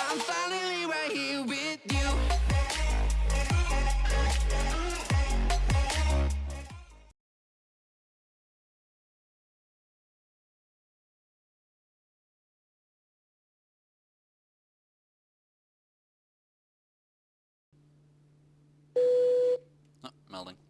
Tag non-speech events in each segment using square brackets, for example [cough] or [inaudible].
I'm finally right here with you. Ah, melding.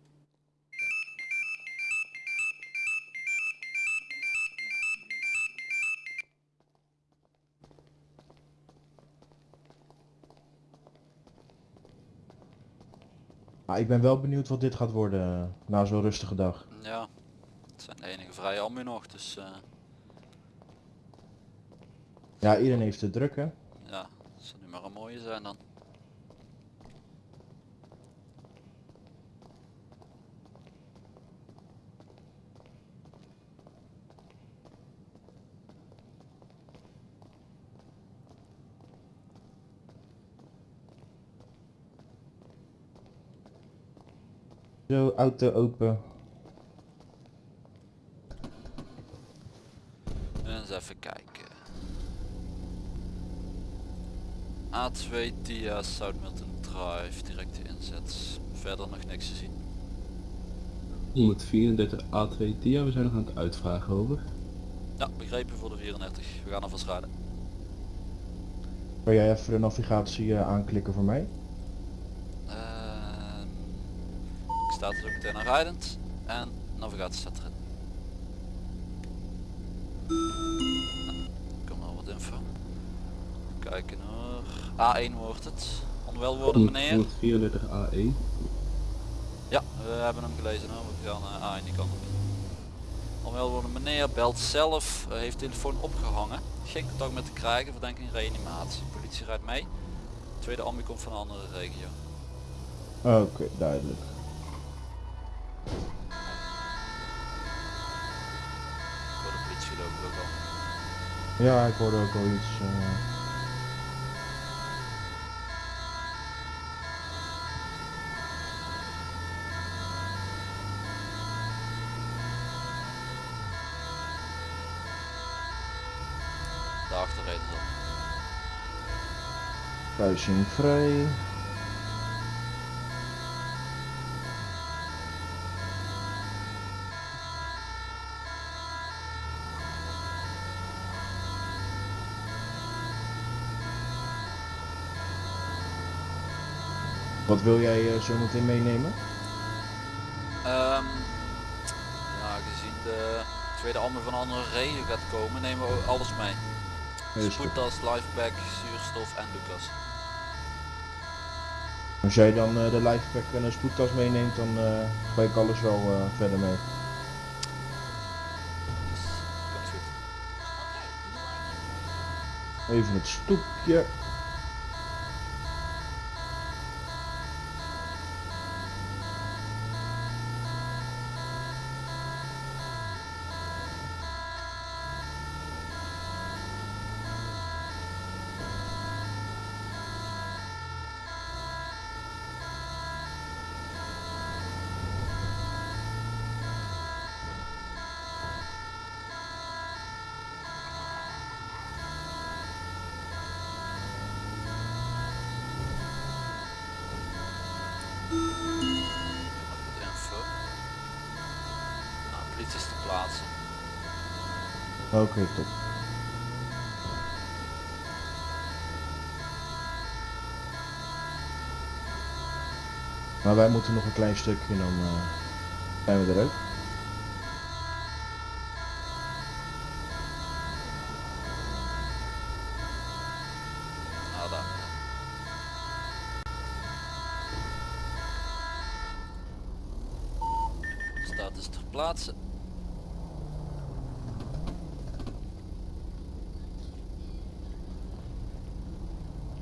Ah, ik ben wel benieuwd wat dit gaat worden eh, na zo'n rustige dag. Ja, het zijn de enige vrije ambu nog, dus eh, Ja, iedereen heeft het druk hè. ja, het zal nu maar een mooie zijn dan. Zo, auto open. Eens even kijken. A2 Dia South Milton Drive, directe inzet. Verder nog niks te zien. 134 A2 Dia, we zijn nog aan het uitvragen over. Ja, begrepen voor de 34. We gaan alvast rijden. Kan jij even de navigatie eh, aanklikken voor mij? Ik sta er ook meteen aan rijdend en navigatie staat erin. Nou, kom al wat info. Kijken hoor. A1 wordt het. Onwel worden meneer. 134 AE. Ja, we hebben hem gelezen hoor. We gaan uh, A1 die kant op. Onwel worden meneer belt zelf, eh, heeft telefoon opgehangen. Geen contact met te krijgen, verdenking reanimatie. Politie rijdt mee. Tweede ambu komt van een andere regio. Oké, duidelijk. Voor de politie lopen we ook al. Ja, ik hoorde ook al iets. eh. Daarachter reden ze. Kruising vrij. Wat wil jij eh, zo meteen meenemen? Ehm, ja, gezien de tweede ambu van andere regio gaat komen, nemen we alles mee. Spoedtas, lifepack, zuurstof en Lucas. Als jij dan eh, de lifepack en een spoedtas meeneemt, dan eh ga ik alles wel eh, verder mee. Dus. Even het stoepje. Plaatsen. Oké, top. Maar wij moeten nog een klein stukje, dan eh, zijn we er ook. Nou, daar. Staat dus ter plaatse.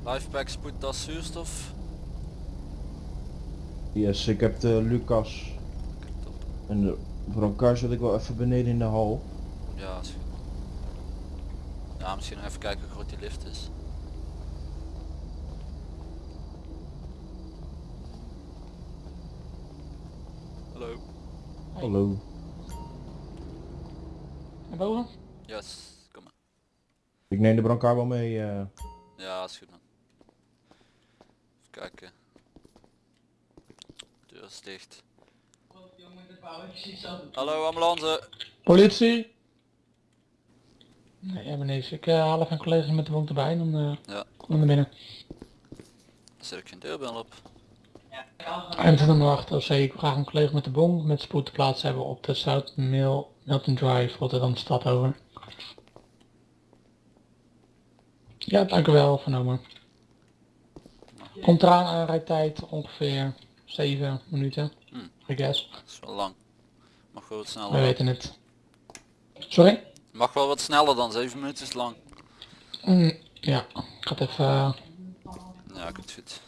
Lifepack, spoedtas, zuurstof. Yes, ik heb de Lucas top. en de brancard zit ik wel even beneden in de hal. Ja, is goed. Ja, misschien nog even kijken hoe groot die lift is. Hallo. Hallo. Naar boven? Yes, kom maar. Ik neem de brancard wel mee. eh. Ja, is goed kijken. Deur is dicht. Hallo ambulance. Politie! Nee, ja, meneer, ik eh, haal even een collega met de wond erbij, dan eh Ja. kom ik naar binnen. Zit ook geen deurbel op. M28 OC, ik wil graag een collega met de bon met spoed te plaatsen hebben op de South Mill, Milton Drive, Rotterdam de stad over. Ja, dank u wel, vernomen. Komt eraan aan rijtijd ongeveer 7 minuten, Hmm. I guess. Dat is wel lang. Mag wel wat We sneller. weten het. Sorry? Mag wel wat sneller dan 7 minuten is lang. Mm, ja, ik ga het even... eh, Ja, goed goed.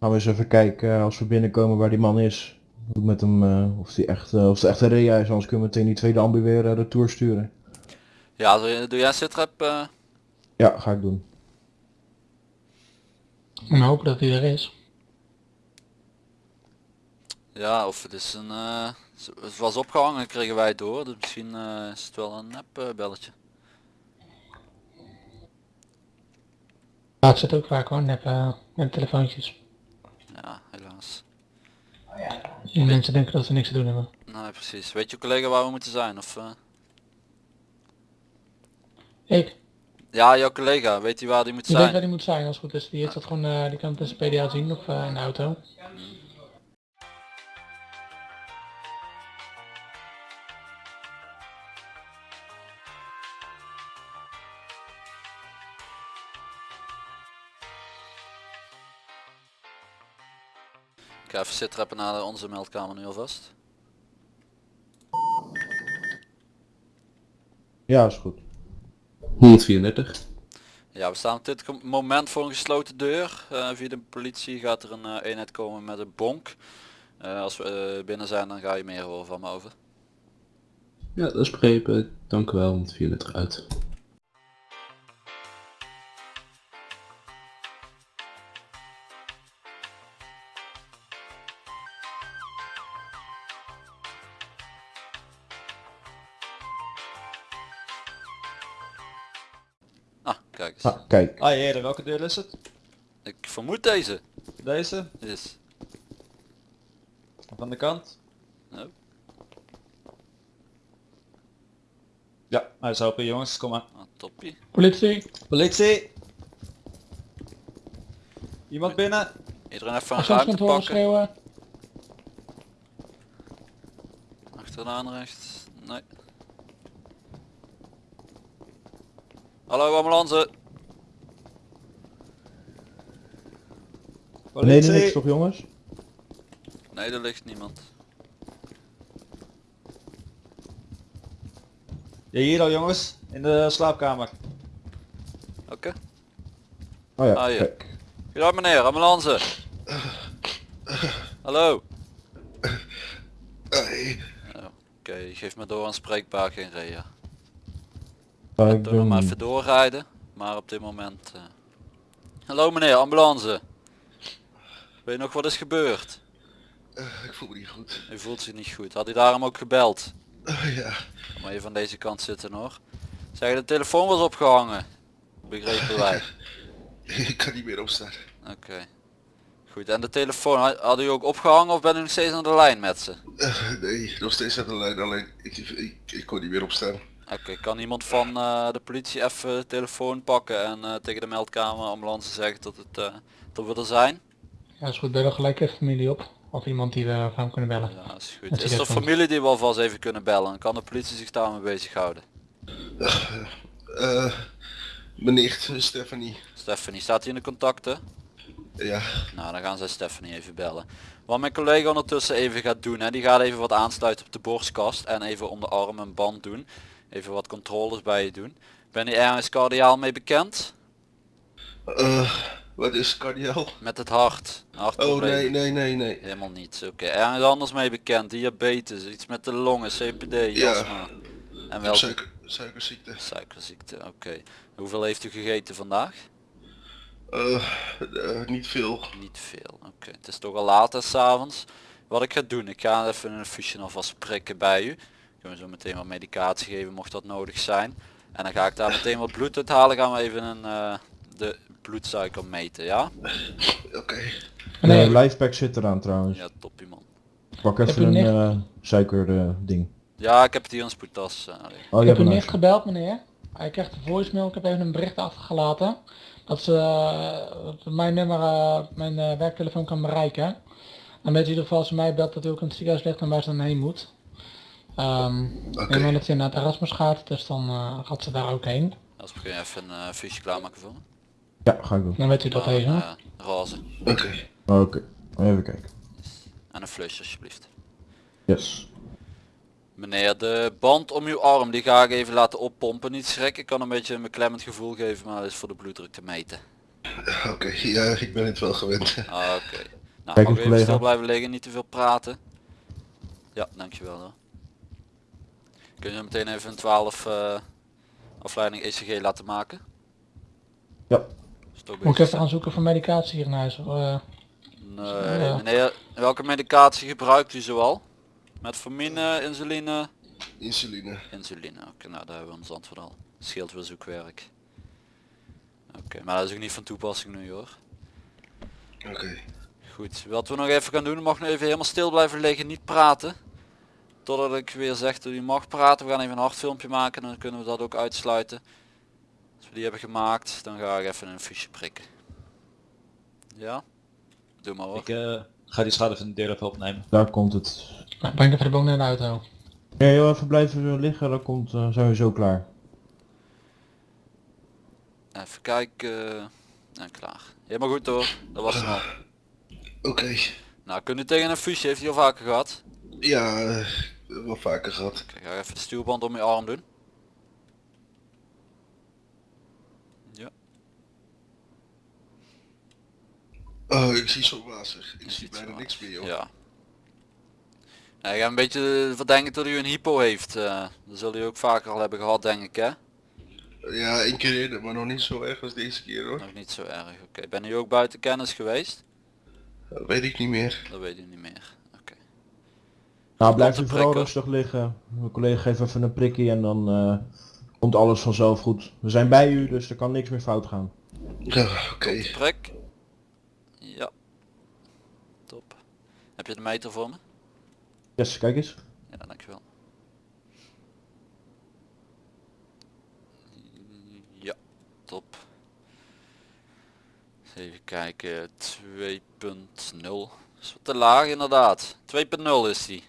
Gaan we eens even kijken eh, als we binnenkomen waar die man is. Hoe het met hem, eh, of die echt, of het echt een rea is, anders kunnen we meteen die tweede ambu weer eh, retour sturen. Ja, doe, doe jij sitrep? Ja, ga ik doen. we hopen dat hij er is. Ja, of het is een... eh, het was opgehangen, kregen wij het door. Dus misschien eh, is het wel een nep eh, belletje. Ja, het zit ook vaak hoor, nep, nep telefoontjes. Ja, helaas. Die mensen denken dat ze niks te doen hebben. Nee, precies. Weet je collega waar we moeten zijn? Of, eh? Ik, Ja, jouw collega. Weet hij waar die moet die weet waar zijn? die moet zijn als het goed is. Die heeft dat gewoon, eh, die kan het in zijn PDA zien of eh, in de auto. Ik ga even sitrappen naar onze meldkamer nu alvast. Ja, is goed. 134. Ja, we staan op dit moment voor een gesloten deur. Eh, via de politie gaat er een eh, eenheid komen met een bonk. Eh, als we binnen zijn dan ga je meer horen van me over. Ja, dat is begrepen. Dank u wel, 134 uit. Ah, kijk. Ah, heren, welke deur is het? Ik vermoed deze. Deze? Is. Van de kant? Nou, Ja, hij is open jongens, kom maar. ah, toppie. Politie, Politie! Iemand binnen? Iedereen even een ruimte pakken. schreeuwen. Achteraan rechts. Nee. Hallo ambulance. Beneden niks toch jongens? Nee, er ligt niemand. Ja, hier al jongens, in de slaapkamer. Oké. Oh ja, Ah, ja. kijk. Ja meneer, ambulance. Hallo. Oh, Oké, geef me door aanspreekbaar geen rea. Ga Ik nog maar even doorrijden, maar op dit moment... eh. Hallo meneer, ambulance. Weet je nog wat is gebeurd? Ik voel me niet goed. U voelt zich niet goed. Had hij daarom ook gebeld? Ah, ja, Kom maar even aan deze kant zitten hoor. Zeg, de telefoon was opgehangen. Begrepen wij. [laughs] ik kan niet meer opstaan. Oké. Goed, en de telefoon, had u ook opgehangen of ben u nog steeds aan de lijn met ze? Eh, nee, nog steeds aan de lijn, alleen ik, ik, ik kon niet meer opstaan. Oké, kan iemand van eh, de politie even de telefoon pakken en eh, tegen de meldkamer ambulance zeggen dat, het, eh, dat we er zijn? Ja, is goed, bel dan gelijk even familie op. Of iemand die we van kunnen bellen. Ja, is goed. Dat Is er familie die we alvast even kunnen bellen? Dan kan de politie zich daarmee bezighouden. Eh, mijn nicht, Stephanie. Stephanie, staat hij in de contacten? Ja, Nou, dan gaan zij Stephanie even bellen. Wat mijn collega ondertussen even gaat doen, hè, die gaat even wat aansluiten op de borstkast en even om de arm een band doen. Even wat controles bij je doen. Ben je ergens cardiaal mee bekend? eh, wat is cardiaal? Met het hart. Oh nee, nee, nee, nee. Helemaal niet. Oké, ergens anders mee bekend. Diabetes, iets met de longen, CPD, Ja. En Ik wel suiker, suikerziekte. suikerziekte. Oké. Hoeveel heeft u gegeten vandaag? Eh, eh, niet veel. Niet veel. Oké, het is toch al laat s'avonds. Wat ik ga doen, ik ga even een infusion alvast prikken bij u. Kunnen we zo meteen wat medicatie geven mocht dat nodig zijn. En dan ga ik daar meteen wat bloed uit halen. Gaan we even een, eh, de bloedsuiker meten, ja? Oké. Nee, Nee, Lifepack zit eraan trouwens. Ja, toppie man. Pak Heb even een eh, suiker eh, ding. Ja, ik heb het hier in een spoedtas. eh, liggen. Oh, ik je heb u een net gebeld meneer. Hij krijgt een voicemail, ik heb even een bericht achtergelaten. Dat ze eh, mijn nummer, eh, mijn eh, werktelefoon kan bereiken. Dan weet in ieder geval als ze mij belt dat u ook in het ziekenhuis ligt en waar ze dan heen moet. Ehm Oké. Ik dat ze naar het Erasmus gaat, dus dan eh, gaat ze daar ook heen. Als kun je even een eh fusie klaarmaken voor me. Ja, ga ik doen. Dan weet u dat Ah, even. eh, roze. Oké. Oké, even kijken. En een flush alsjeblieft. Yes. Meneer, de band om uw arm die ga ik even laten oppompen. Niet schrikken, ik kan een beetje een beklemmend gevoel geven, maar dat is voor de bloeddruk te meten. Oké, ja, ik ben het wel gewend. Oké. Nou, [laughs] Kijk mag eens, even collega. stil blijven liggen, niet te veel praten. Ja, dankjewel hoor. Kun je meteen even een 12 eh, afleiding ECG laten maken? Ja. Moet ik even gaan zoeken voor medicatie hier in huis? eh? Nee, meneer, welke medicatie gebruikt u zoal? Metformine, insuline? Insuline. Insuline, oké, nou daar hebben we ons antwoord al. Scheelt weer zoekwerk. Oké, maar dat is ook niet van toepassing nu hoor. Oké. Goed, wat we nog even gaan doen, mag nu even helemaal stil blijven liggen, niet praten. Totdat ik weer zeg dat u mag praten. We gaan even een hartfilmpje maken, dan kunnen we dat ook uitsluiten. We die hebben gemaakt, dan ga ik even een fiche prikken. Ja? Doe maar hoor. Ik eh, ga die schade van de deur even opnemen. Daar komt het. Nou, breng even de boom naar de auto. Ja, heel even blijven liggen, dan komt, eh, zijn we zo klaar. Even kijken. En klaar. Helemaal goed hoor, dat was hem al. Oké. Nou, kunt u tegen een fusje, heeft hij al vaker gehad? Ja, eh, wel vaker gehad. Kijk, ga even de stuurband om je arm doen. Ja, Oh, ik zie zo wazig. Ik je zie bijna niks meer, joh. Ja. Nou, ik heb een beetje verdenken dat u een hypo heeft. eh dat zul u ook vaker al hebben gehad denk ik hè? Ja, één keer eerder, maar nog niet zo erg als deze keer hoor. Nog niet zo erg. Oké, ben u ook buiten kennis geweest? Dat weet ik niet meer. Dat weet u niet meer. Oké. Nou, blijf te u vooral rustig liggen. Mijn collega geeft even een prikje en dan eh, komt alles vanzelf goed. We zijn bij u, dus er kan niks meer fout gaan. Ja, oké. Prik. Ja. Top. Heb je de meter voor me? Yes, kijk eens. Ja, dankjewel. Ja, top. Eens Even kijken, 2.0. Is wat te laag inderdaad. 2.0 is die.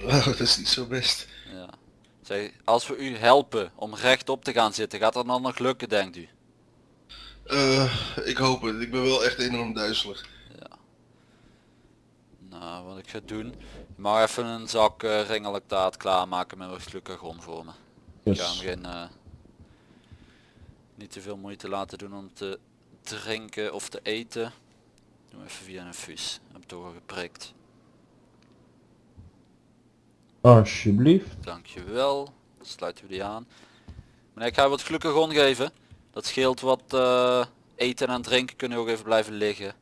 Oh, dat is niet zo best. Ja. Zeg, als we u helpen om rechtop te gaan zitten, gaat dat dan nog lukken denkt u? Eh, ik hoop het. Ik ben wel echt enorm duizelig. Nou, wat ik ga doen, je mag even een zak uh, ringelactaat klaarmaken met wat glucagon voor me. Ik ga hem Yes. geen, eh, niet te veel moeite laten doen om te drinken of te eten. Doe even via een fuus. Heb toch al geprikt. Alsjeblieft. Dankjewel. Dan sluiten we die aan. Meneer, ik ga je wat glucagon geven. Dat scheelt wat eh, eten en drinken kunnen ook even blijven liggen.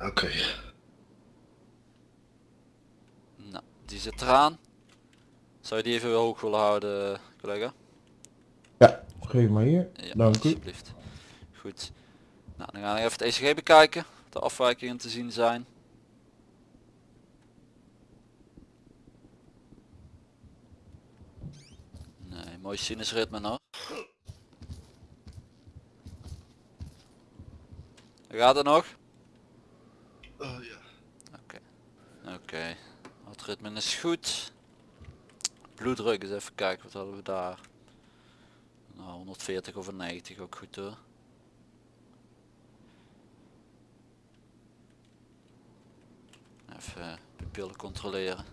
Oké. Die zit eraan. Zou je die even weer hoog willen houden, collega? Ja, geef maar hier. Ja, Dank u. alsjeblieft. Goed. Nou, dan gaan we even het ECG bekijken. De afwijkingen te zien zijn. Nee, mooi sinusritme nog. Gaat het nog? Oh ja. Oké. Oké. Hartritme is goed. Bloeddruk is even kijken, wat hadden we daar? Nou, 140 over 90 ook goed hoor. Even pupillen controleren.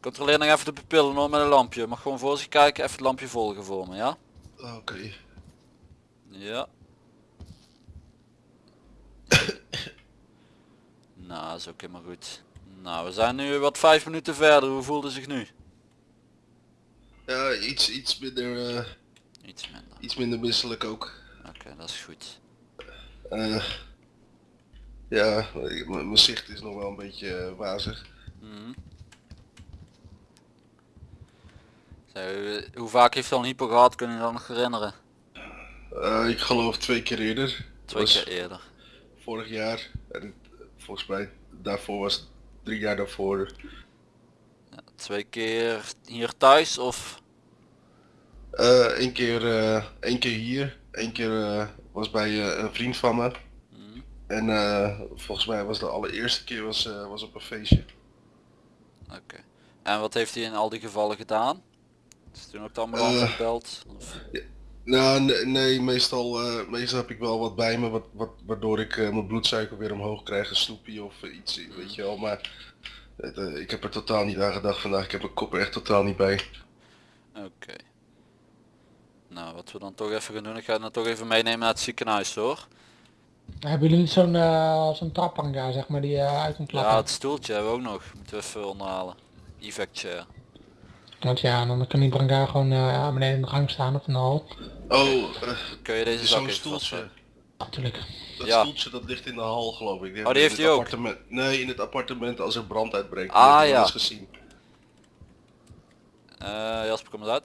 Controleer nog even de pupillen hoor met een lampje. Mag gewoon voor zich kijken, even het lampje volgen voor me, ja? Oké. Ja. [coughs] nou, dat is ook helemaal goed. Nou, we zijn nu wat vijf minuten verder. Hoe voelde zich nu? Ja, iets, iets minder, eh, Iets minder. iets minder misselijk ook. Oké, dat is goed. Eh, ja, mijn zicht is nog wel een beetje eh, wazig. Mhm. Zo, hoe vaak heeft hij al een hypo gehad, kunnen je dat nog herinneren? Ik geloof twee keer eerder. Twee keer eerder. Vorig jaar. En volgens mij daarvoor was het drie jaar daarvoor. Twee keer hier thuis of? Eh Eén keer, eh, één keer hier. Eén keer eh, was bij eh, een vriend van me. Hm, En eh, volgens mij was de allereerste keer was, eh, was op een feestje. Oké. En wat heeft hij in al die gevallen gedaan? Is toen ook de ambulance Eh. gebeld? Of? Nou, nee, nee, meestal, eh, meestal heb ik wel wat bij me, wat, wat, waardoor ik eh, mijn bloedsuiker weer omhoog krijg, een snoepje of eh, iets, weet je wel. Maar eh, ik heb er totaal niet aan gedacht vandaag, ik heb mijn kop er echt totaal niet bij. Oké. Nou, wat we dan toch even gaan doen, ik ga het dan toch even meenemen naar het ziekenhuis hoor. Hebben jullie niet zo'n eh zo'n traphangar zeg maar die je uit kunt klappen? Ja, het stoeltje hebben we ook nog. Moeten we even onderhalen. Evac chair. Want ja, dan kan die brancard gewoon eh beneden in de gang staan of in de hal. Oh, eh, Kun je deze zak zo'n stoeltje. Natuurlijk. Dat Ja. stoeltje dat ligt in de hal geloof ik. Oh, die heeft hij ook? Nee, in het appartement als er brand uitbreekt. Ah, Die heb ik wel ja. eens gezien. Eh, Jasper, kom eens uit.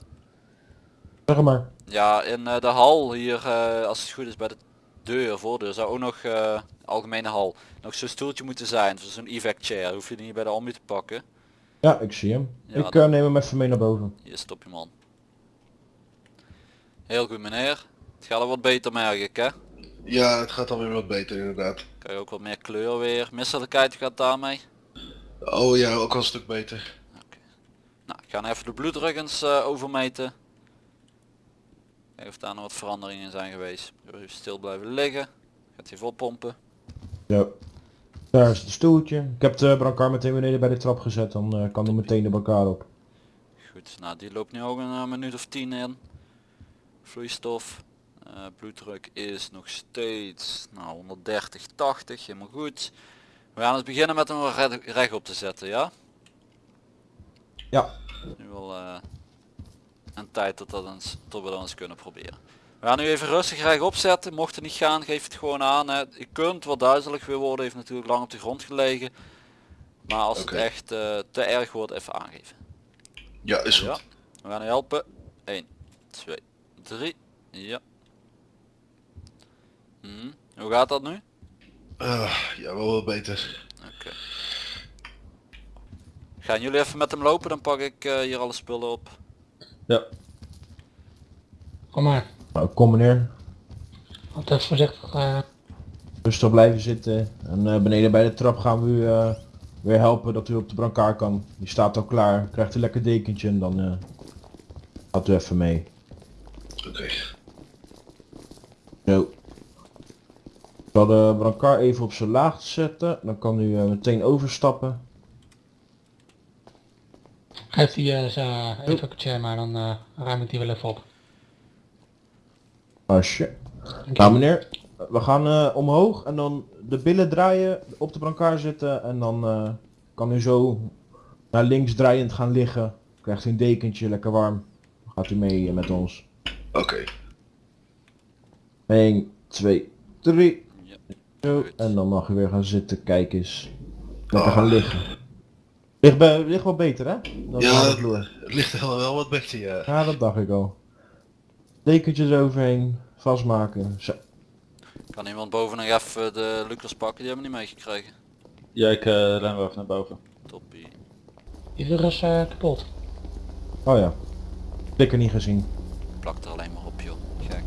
Zeg maar. Ja, in eh, de hal hier, eh, als het goed is bij de deur, voordeur, zou ook nog eh, algemene hal, nog zo'n stoeltje moeten zijn. Zo'n evac chair, hoef je die niet bij de ambu te pakken. Ja, ik zie hem. Ja, ik eh, neem hem even mee naar boven. Hier stop je man. Heel goed meneer. Het gaat al wat beter merk ik hè. Ja, het gaat alweer wat beter inderdaad. Krijg je ook wat meer kleur weer. Misselijkheid gaat daarmee. Oh ja, ook al een stuk beter. Nou, ik ga nou even de bloeddruk eens eh, overmeten. Kijken of daar nog wat veranderingen in zijn geweest. Even stil blijven liggen. Gaat hij vol pompen. Daar is het stoeltje. Ik heb de brancard meteen beneden bij de trap gezet, dan eh, kan er meteen de brancard op. Goed, nou die loopt nu ook een minuut of tien in. Vloeistof. Eh, bloeddruk is nog steeds nou, 130, 80, helemaal goed. We gaan eens beginnen met hem recht, rechtop te zetten, ja? Ja. Nu al eh, een tijd dat, dat eens, tot we dat eens kunnen proberen. We gaan nu even rustig rechtop zetten. Mocht het niet gaan, geef het gewoon aan. Hè. Je kunt wat duizelig weer worden, heeft natuurlijk lang op de grond gelegen. Maar als het echt eh, te erg wordt, even aangeven. Ja, is goed. Ja, we gaan u helpen. 1, 2, 3. Ja. Hm, Hoe gaat dat nu? Ah, ja, wel beter. Oké. Gaan jullie even met hem lopen, dan pak ik eh, hier alle spullen op. Ja. Kom maar. Nou, kom meneer. Altijd voorzichtig. eh Rustig blijven zitten. En eh, beneden bij de trap gaan we u eh, weer helpen dat u op de brancard kan. Die staat al klaar. Krijgt een lekker dekentje en dan eh, gaat u even mee. Oké. Zo. Ik zal de brancard even op zijn laagst zetten. Dan kan u meteen overstappen. geef die eh zijn even een chair maar dan eh, ruim ik die wel even op. Asje. Dank Nou je. meneer, we gaan eh, omhoog en dan de billen draaien, op de brancard zitten en dan eh, kan u zo naar links draaiend gaan liggen. Krijgt u een dekentje, lekker warm. Dan gaat u mee eh, met ons. Oké. 1, 2, 3. Ja. Zo. En dan mag u weer gaan zitten, kijk eens. Lekker Ah. gaan liggen. Ligt, bij, ligt wel beter hè? Dan Ja. Het ligt er wel, wel wat beter, ja. Ja, dat dacht ik al. Dekentjes overheen, vastmaken. Zo. Kan iemand boven nog even de Lucas pakken? Die hebben we niet meegekregen. Ja, ik eh, ren wel even naar boven. Toppie. Die is eh, kapot. Oh ja. Dikker niet gezien. Plak er alleen maar op joh. Gek.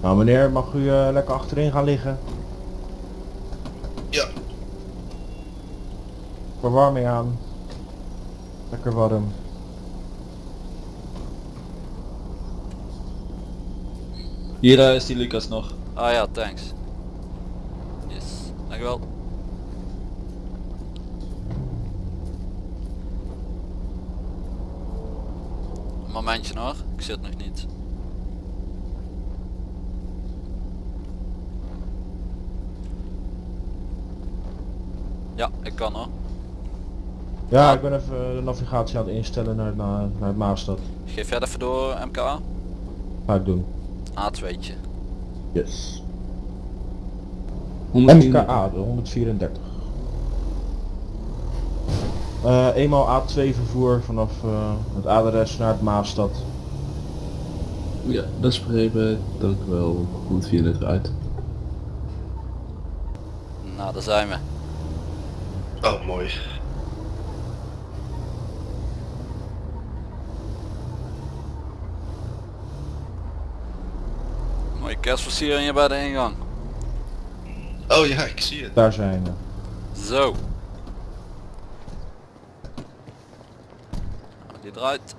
Nou meneer, mag u eh, lekker achterin gaan liggen? Ja. Verwarming aan. Lekker warm. Hier eh, is die Lucas nog. Ah ja, thanks. Yes. Dankjewel. Een momentje hoor. Ik zit nog niet. Ja, ik kan hoor. Ja, Ah. ik ben even de navigatie aan het instellen naar, naar, naar het Maastad. Geef jij het even door MKA? Ga ik doen. A2'tje. Yes. 110. MKA, de 134. Eh, eenmaal A2 vervoer vanaf eh, het adres naar het Maastad. Ja, dat is begrepen. Dank u wel. Hoe moet je het eruit? Nou, daar zijn we. Oh, mooi. Mooie kerstversiering hier bij de ingang. Oh ja, ik zie het. Daar zijn we. Zo. Die draait.